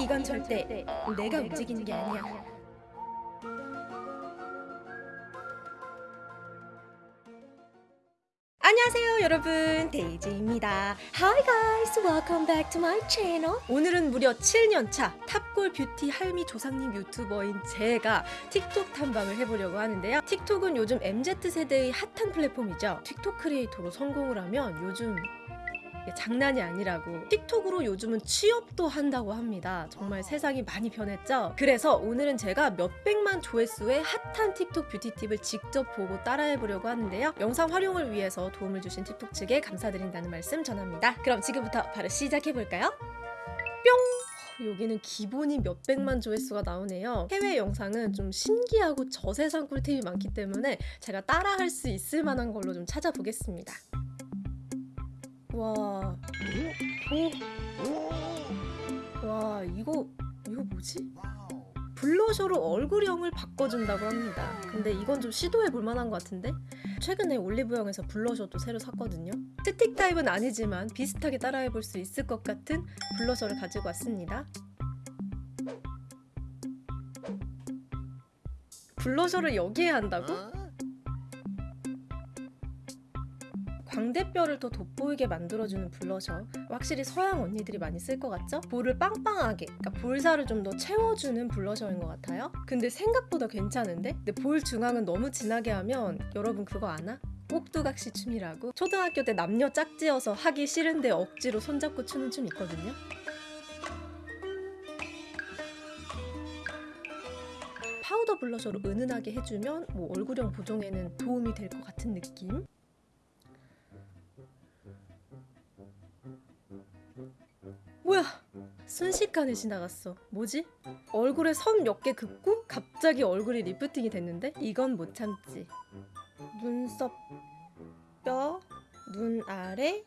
이건 절대 내가 움직이는 게 아니야. 안녕하세요 여러분. 데이지입니다. Hi guys. Welcome back to my channel. 오늘은 무려 7년차 탑골 뷰티 할미 조상님 유튜버인 제가 틱톡 탐방을 해보려고 하는데요. 틱톡은 요즘 MZ세대의 핫한 플랫폼이죠. 틱톡 크리에이터로 성공을 하면 요즘 장난이 아니라고 틱톡으로 요즘은 취업도 한다고 합니다 정말 세상이 많이 변했죠 그래서 오늘은 제가 몇백만 조회수의 핫한 틱톡 뷰티 팁을 직접 보고 따라해보려고 하는데요 영상 활용을 위해서 도움을 주신 틱톡 측에 감사드린다는 말씀 전합니다 그럼 지금부터 바로 시작해볼까요? 뿅! 여기는 기본이 몇백만 조회수가 나오네요. 해외 영상은 좀 신기하고 저세상 꿀팁이 많기 때문에 제가 따라할 수 있을 만한 걸로 좀 찾아보겠습니다. 와, 오, 와 이거 이거 뭐지? 블러셔로 얼굴형을 바꿔준다고 합니다. 근데 이건 좀 시도해 볼 만한 것 같은데? 최근에 올리브영에서 블러셔도 새로 샀거든요. 스틱 타입은 아니지만 비슷하게 따라해 볼 수 있을 것 같은 블러셔를 가지고 왔습니다. 블러셔를 여기에 한다고? 광대뼈를 더 돋보이게 만들어주는 블러셔 확실히 서양 언니들이 많이 쓸 것 같죠? 볼을 빵빵하게 그러니까 볼살을 좀 더 채워주는 블러셔인 것 같아요 근데 생각보다 괜찮은데? 근데 볼 중앙은 너무 진하게 하면 여러분 그거 아나? 꼭두각시 춤이라고 초등학교 때 남녀 짝지어서 하기 싫은데 억지로 손잡고 추는 춤 있거든요 파우더 블러셔로 은은하게 해주면 뭐 얼굴형 보정에는 도움이 될 것 같은 느낌 순식간에 지나갔어. 뭐지? 얼굴에 선 몇 개 긋고 갑자기 얼굴이 리프팅이 됐는데 이건 못 참지. 눈썹 뼈, 눈 아래, 입.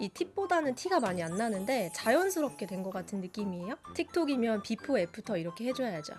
이 팁보다는 티가 많이 안 나는데 자연스럽게 된 것 같은 느낌이에요. 틱톡이면 before after 이렇게 해줘야죠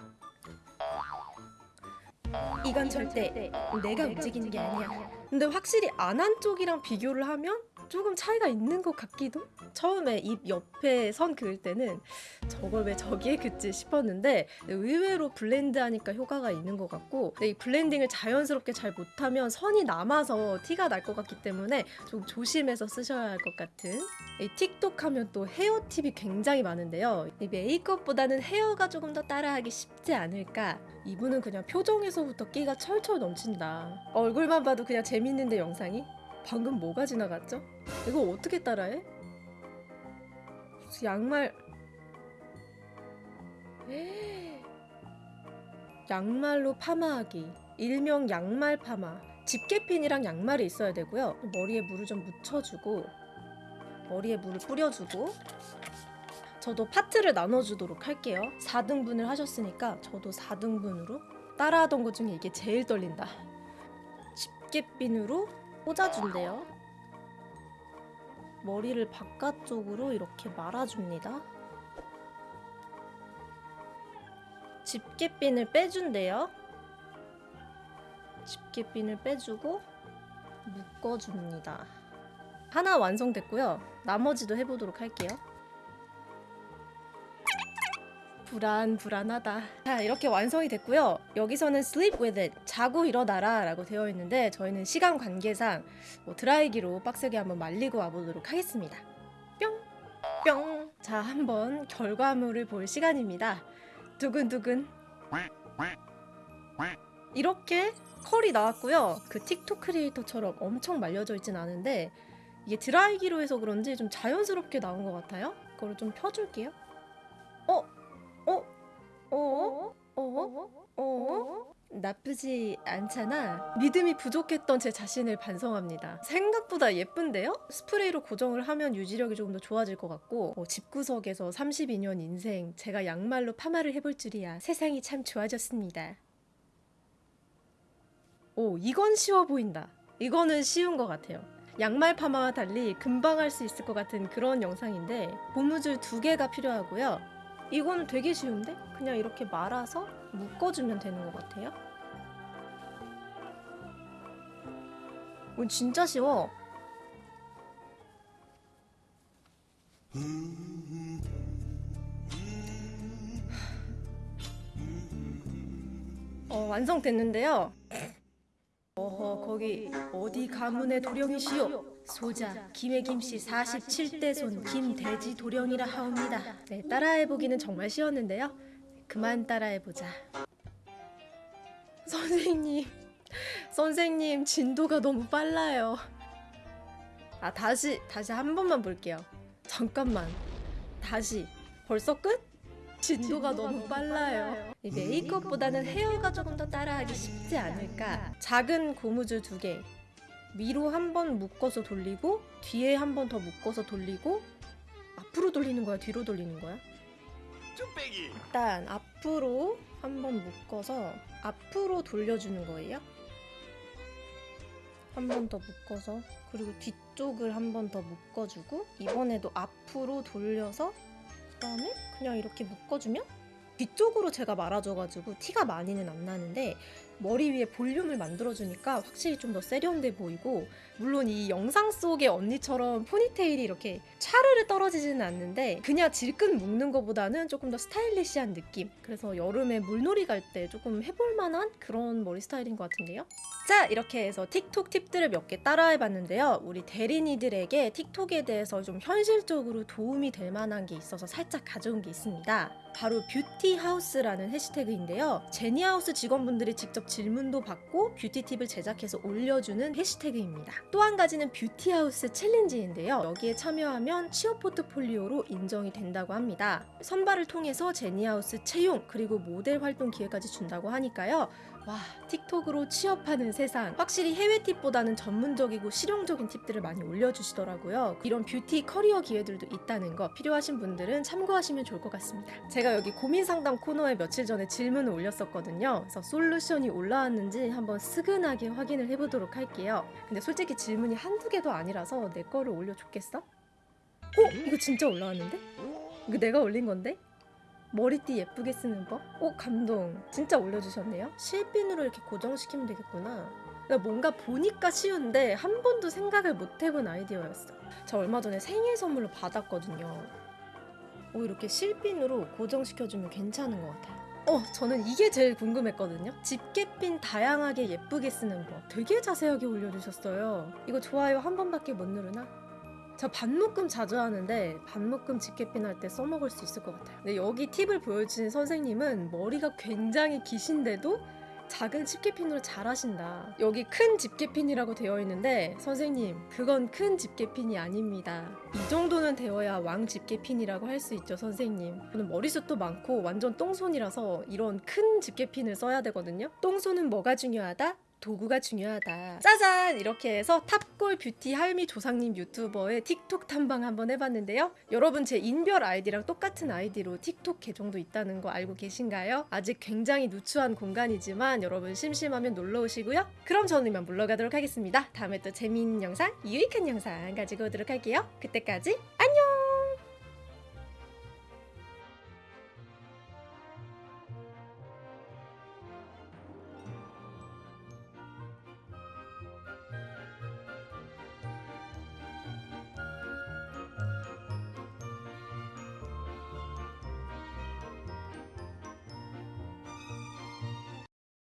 이건 절대 내가 움직이는 게 아니야. 근데 확실히 안 한 쪽이랑 비교를 하면 조금 차이가 있는 것 같기도? 처음에 입 옆에 선 그을 때는 저걸 왜 저기에 긋지 싶었는데 의외로 블렌드하니까 효과가 있는 것 같고 이 블렌딩을 자연스럽게 잘 못하면 선이 남아서 티가 날 것 같기 때문에 좀 조심해서 쓰셔야 할 것 같은 이 틱톡 하면 또 헤어 팁이 굉장히 많은데요 이 메이크업보다는 헤어가 조금 더 따라하기 쉽지 않을까 이분은 그냥 표정에서부터 끼가 철철 넘친다 얼굴만 봐도 그냥 재밌는데 영상이? 방금 뭐가 지나갔죠? 이거 어떻게 따라해? 양말. 양말로 파마하기. 일명 양말 파마. 집게핀이랑 양말이 있어야 되고요. 머리에 물을 좀 묻혀주고 머리에 물을 뿌려주고 저도 파트를 나눠주도록 할게요. 4등분을 하셨으니까 저도 4등분으로 따라하던 것 중에 이게 제일 떨린다. 집게핀으로 꽂아준대요. 머리를 바깥쪽으로 이렇게 말아줍니다. 집게핀을 빼준대요. 집게핀을 빼주고 묶어줍니다. 하나 완성됐고요. 나머지도 해보도록 할게요 불안 불안하다. 자 이렇게 완성이 됐고요. 여기서는 sleep with it 자고 일어나라 라고 되어 있는데 저희는 시간 관계상 뭐 드라이기로 빡세게 한번 말리고 와보도록 하겠습니다. 뿅 뿅 자 한번 결과물을 볼 시간입니다. 두근두근. 이렇게 컬이 나왔고요. 그 틱톡 크리에이터처럼 엄청 말려져 있진 않은데 이게 드라이기로 해서 그런지 좀 자연스럽게 나온 것 같아요. 그거를 좀 펴줄게요? 어? 어? 어? 나쁘지 않잖아. 믿음이 부족했던 제 자신을 반성합니다. 생각보다 예쁜데요? 스프레이로 고정을 하면 유지력이 조금 더 좋아질 것 같고 어, 집구석에서 32년 인생 제가 양말로 파마를 해볼 줄이야. 세상이 참 좋아졌습니다. 오 이건 쉬워 보인다. 이거는 쉬운 것 같아요. 양말 파마와 달리 금방 할 수 있을 것 같은 그런 영상인데 고무줄 두 개가 필요하고요. 이건 되게 쉬운데? 그냥 이렇게 말아서 묶어주면 되는 것 같아요. 오, 진짜 쉬워. 어, 완성됐는데요. 어허, 거기 어디 가문의 도령이시오? 소자 김해 김씨 47대 손 김대지 도령이라 하옵니다. 네, 따라해보기는 정말 쉬웠는데요. 그만 따라해보자. 선생님, 선생님 진도가 너무 빨라요. 아 다시 다시 한 번만 볼게요. 잠깐만. 다시. 벌써 끝? 진도가, 너무 빨라요. 이 메이크업보다는 헤어가 조금 더 따라하기 쉽지 않을까. 작은 고무줄 두 개. 위로 한 번 묶어서 돌리고 뒤에 한 번 더 묶어서 돌리고 앞으로 돌리는 거야, 뒤로 돌리는 거야? 일단 앞으로 한 번 묶어서 앞으로 돌려주는 거예요. 한 번 더 묶어서 그리고 뒤쪽을 한 번 더 묶어주고 이번에도 앞으로 돌려서 그다음에 그냥 이렇게 묶어주면 뒤쪽으로 제가 말아줘가지고 티가 많이는 안 나는데 머리 위에 볼륨을 만들어주니까 확실히 좀 더 세련돼 보이고 물론 이 영상 속의 언니처럼 포니테일이 이렇게 차르르 떨어지지는 않는데 그냥 질끈 묶는 것보다는 조금 더 스타일리시한 느낌. 그래서 여름에 물놀이 갈 때 조금 해볼 만한 그런 머리 스타일인 것 같은데요. 자 이렇게 해서 틱톡 팁들을 몇 개 따라해봤는데요. 우리 데린이들에게 틱톡에 대해서 좀 현실적으로 도움이 될 만한 게 있어서 살짝 가져온 게 있습니다. 바로 뷰티하우스라는 해시태그인데요. 제니하우스 직원분들이 직접 질문도 받고 뷰티 팁을 제작해서 올려주는 해시태그입니다. 또 한 가지는 뷰티하우스 챌린지인데요. 여기에 참여하면 취업 포트폴리오로 인정이 된다고 합니다. 선발을 통해서 제니하우스 채용 그리고 모델 활동 기회까지 준다고 하니까요 와 틱톡으로 취업하는 세상 확실히 해외 팁보다는 전문적이고 실용적인 팁들을 많이 올려주시더라고요 이런 뷰티 커리어 기회들도 있다는 거 필요하신 분들은 참고하시면 좋을 것 같습니다 제가 여기 고민 상담 코너에 며칠 전에 질문을 올렸었거든요 그래서 솔루션이 올라왔는지 한번 스근하게 확인을 해보도록 할게요 근데 솔직히 질문이 한두 개도 아니라서 내 거를 올려줬겠어? 어? 이거 진짜 올라왔는데? 이거 내가 올린 건데? 머리띠 예쁘게 쓰는 법? 오 감동. 진짜 올려주셨네요. 실핀으로 이렇게 고정시키면 되겠구나. 나 뭔가 보니까 쉬운데 한 번도 생각을 못 해본 아이디어였어. 저 얼마 전에 생일 선물로 받았거든요. 오 이렇게 실핀으로 고정시켜주면 괜찮은 것 같아요. 어 저는 이게 제일 궁금했거든요. 집게핀 다양하게 예쁘게 쓰는 법. 되게 자세하게 올려주셨어요. 이거 좋아요. 한 번밖에 못 누르나? 저 반묶음 자주 하는데 반묶음 집게핀 할 때 써먹을 수 있을 것 같아요. 근데 여기 팁을 보여주신 선생님은 머리가 굉장히 기신데도 작은 집게핀으로 잘 하신다. 여기 큰 집게핀이라고 되어 있는데 선생님 그건 큰 집게핀이 아닙니다. 이 정도는 되어야 왕 집게핀이라고 할 수 있죠 선생님. 저는 머리숱도 많고 완전 똥손이라서 이런 큰 집게핀을 써야 되거든요. 똥손은 뭐가 중요하다? 도구가 중요하다. 짜잔! 이렇게 해서 탑골 뷰티 할미 조상님 유튜버의 틱톡 탐방 한번 해봤는데요. 여러분 제 인별 아이디랑 똑같은 아이디로 틱톡 계정도 있다는 거 알고 계신가요? 아직 굉장히 누추한 공간이지만 여러분 심심하면 놀러 오시고요. 그럼 저는 이만 물러가도록 하겠습니다. 다음에 또 재미있는 영상, 유익한 영상 가지고 오도록 할게요. 그때까지